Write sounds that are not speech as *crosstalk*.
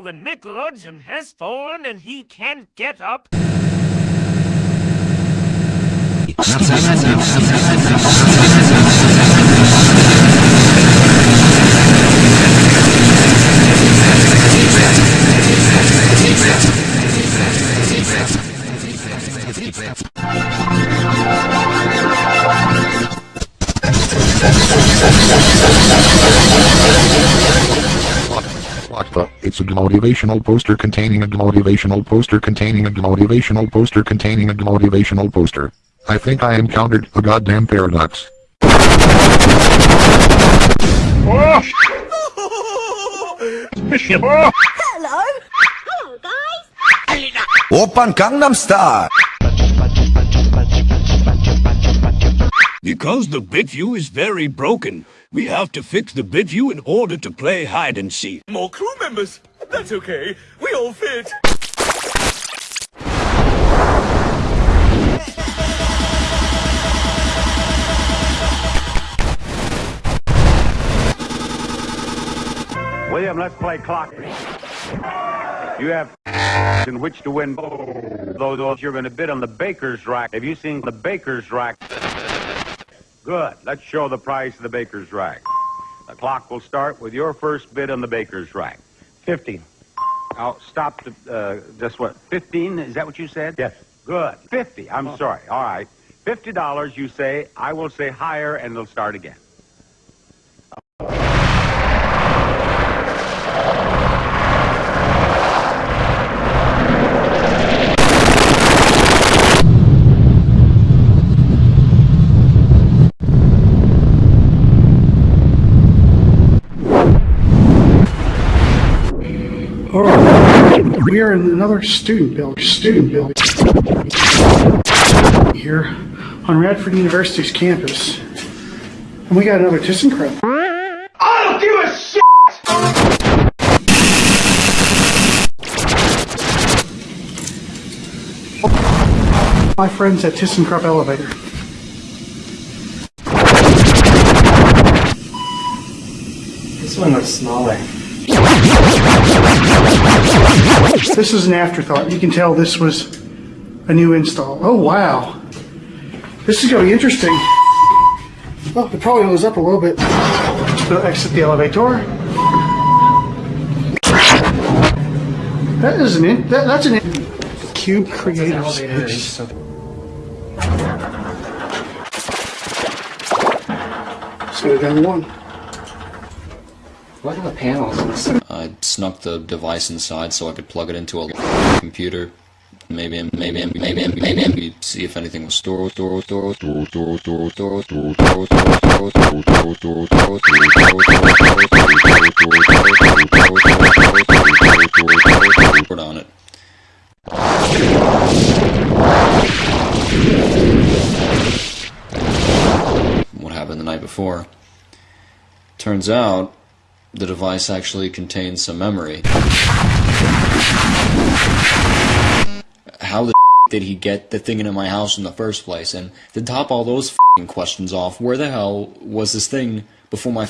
the Nickelodeon has fallen and he can't get up. What? It's a motivational poster containing a motivational poster containing a motivational poster containing a motivational poster. I think I encountered a goddamn paradox. Oh! *laughs* Hello. Hello, guys. Open Gangnam Style. Because the BitView is very broken, we have to fix the BitView in order to play hide and seek. More crew members. That's okay. We all fit. William, let's play clock. You have in which to win. Though those you're going to bid on the baker's rack. Have you seen the baker's rack? Good. Let's show the price of the baker's rack. The clock will start with your first bid on the baker's rack. Fifteen. Now stop to uh, just what? Fifteen? Is that what you said? Yes. Good. Fifty. I'm sorry. All right. Fifty dollars. You say. I will say higher, and it'll start again. All right. We are in another student building. Student building here on Radford University's campus, and we got another ThyssenKrupp. I don't give a shit! My friends at ThyssenKrupp Elevator. This one looks smaller. This is an afterthought. You can tell this was a new install. Oh wow, this is going to be interesting. Well, it probably goes up a little bit. So exit the elevator. That is an in, that, that's an in, cube creative space. Let's go down one. What are the panels? I snuck the device inside so I could plug it into a computer. Maybe, maybe, maybe, maybe, maybe see if anything was stored, stored, stored, stored, stored, stored, stored, stored, stored, stored, stored, stored, stored, stored, stored on it. What happened the night before? Turns out the device actually contains some memory. How the *laughs* did he get the thing into my house in the first place? And to top all those questions off, where the hell was this thing before my